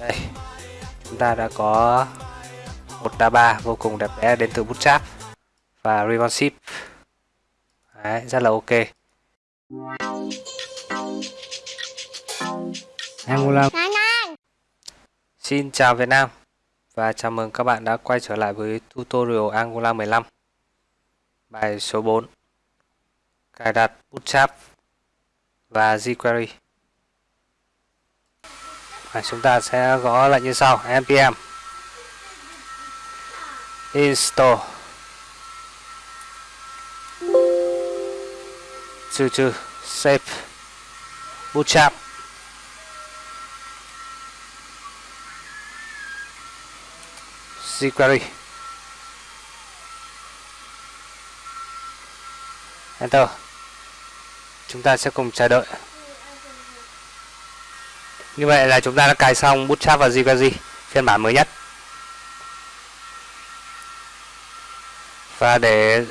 đây chúng ta đã có một đa ba vô cùng đẹp đẽ đến từ Bootstrap và responsive Đấy, rất là ok. Angular Xin chào Việt Nam và chào mừng các bạn đã quay trở lại với tutorial Angular 15 Bài số 4 Cài đặt Bootstrap và jQuery à, Chúng ta sẽ gõ lại như sau npm install trừ trừ save. Bootstrap jQuery Enter. Chúng ta sẽ cùng chờ đợi như vậy là chúng ta đã cài xong Bootstrap và jQuery phiên bản mới nhất. Và để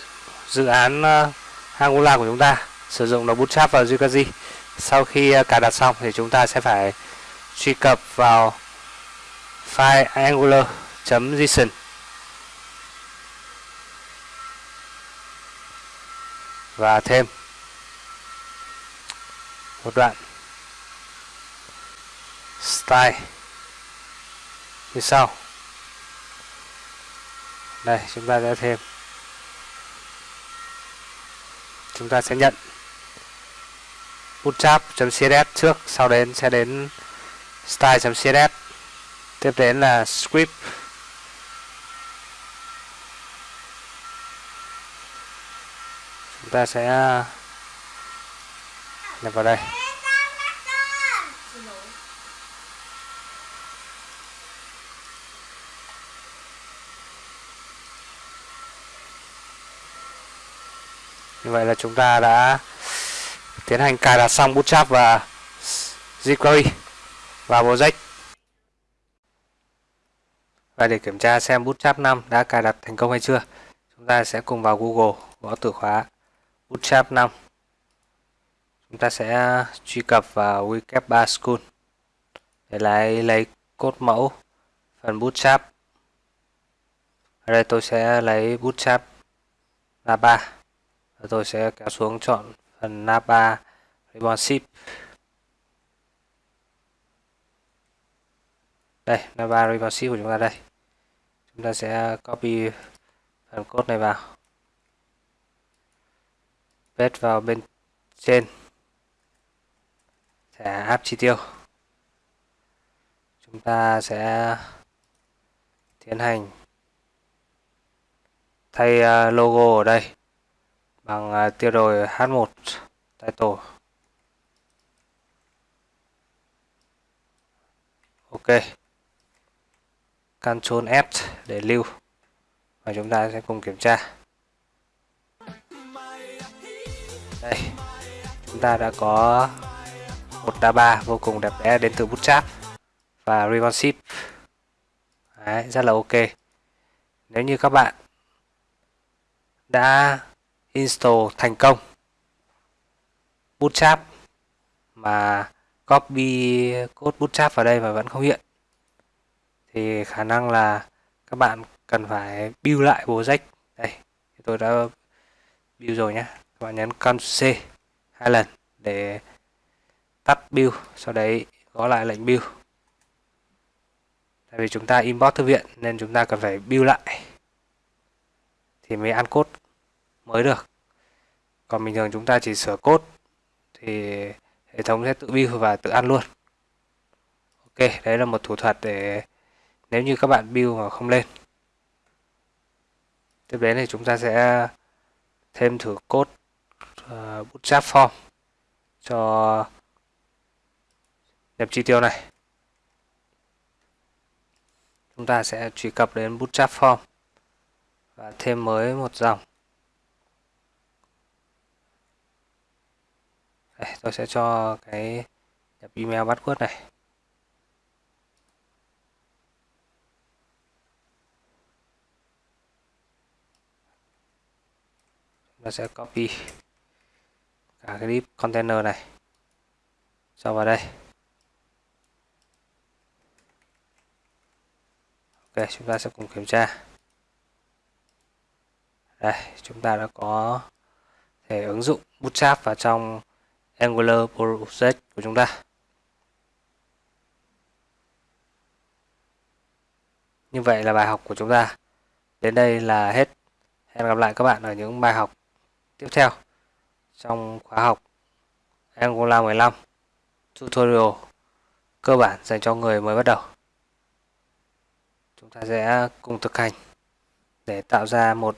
dự án ờ, Angular của chúng ta sử dụng là Bootstrap và jQuery sau khi ờ, cài đặt xong thì chúng ta sẽ phải truy cập vào file angular.json và thêm một đoạn style. Như sau. Đây, chúng ta sẽ thêm. Chúng ta sẽ nhận bootstrap.css trước, sau đến sẽ đến style.css tiếp đến là script. Chúng ta sẽ nhập vào đây. Như vậy là chúng ta đã tiến hành cài đặt xong Bootstrap và jQuery vào project. Và để kiểm tra xem Bootstrap 5 đã cài đặt thành công hay chưa, chúng ta sẽ cùng vào Google gõ từ khóa Bootstrap 5. Chúng ta sẽ truy cập vào Wikipedia School để lấy lấy cốt mẫu phần Bootstrap. Ở đây tôi sẽ lấy Bootstrap là 3 tôi sẽ kéo xuống chọn phần Napa Responsive đây Napa Responsive của chúng ta đây. Chúng ta sẽ copy phần code này vào. Paste vào bên trên. Thẻ áp chi tiêu. Chúng ta sẽ tiến hành thay à, logo ở đây bằng à, tiêu đề H1 title. Ok. Ctrl S để lưu. Và chúng ta sẽ cùng kiểm tra. Đây. Chúng ta đã có một đa ba vô cùng đẹp đẽ đến từ Bootstrap và responsive Đấy, rất là ok. Nếu như các bạn đã install thành công. Bootstrap mà copy code Bootstrap vào đây mà vẫn không hiện, thì khả năng là các bạn cần phải build lại project đây tôi đã build rồi nhé các bạn nhấn Ctrl C hai lần để tắt build, sau đấy gõ lại lệnh build. Tại vì chúng ta import thư viện nên chúng ta cần phải build lại thì mới ăn code mới được. Còn bình thường chúng ta chỉ sửa cốt thì hệ thống sẽ tự build và tự ăn luôn. Ok đấy là một thủ thuật để nếu như các bạn build mà không lên. Tiếp đến thì chúng ta sẽ thêm thử cốt uh, ờ, bootstrap form cho nhập chi tiêu này. Chúng ta sẽ truy cập đến bootstrap form và thêm mới một dòng. Đây, tôi sẽ cho cái nhập email password này. Chúng ta sẽ copy cả cái clip container này cho vào đây. Ok chúng ta sẽ cùng kiểm tra. Đây chúng ta đã có thể ứng dụng bootstrap vào trong Angular Project của chúng ta. Như vậy là bài học của chúng ta. Đến đây là hết. Hẹn gặp lại các bạn ở những bài học tiếp theo trong khóa học Angular 15 tutorial cơ bản dành cho người mới bắt đầu. Chúng ta sẽ cùng thực hành để tạo ra một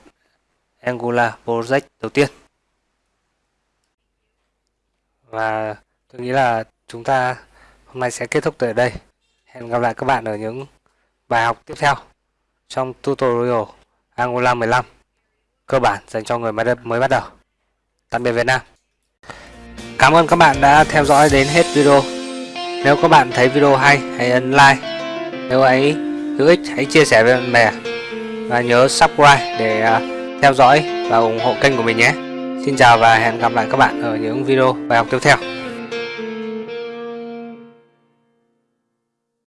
Angular project đầu tiên. Và tôi nghĩ là chúng ta hôm nay sẽ kết thúc tại đây. Hẹn gặp lại các bạn ở những bài học tiếp theo trong tutorial Angular 15 cơ bản dành cho người mới bắt đầu. Tạm biệt Việt Nam. Cảm ơn các bạn đã theo dõi đến hết video. Nếu các bạn thấy video hay, hãy ấn like. Nếu ấy hữu ích, hãy chia sẻ với bạn bè. Và nhớ subscribe để à, theo dõi và ủng hộ kênh của mình nhé. Xin chào và hẹn gặp lại các bạn ở những video bài học tiếp theo.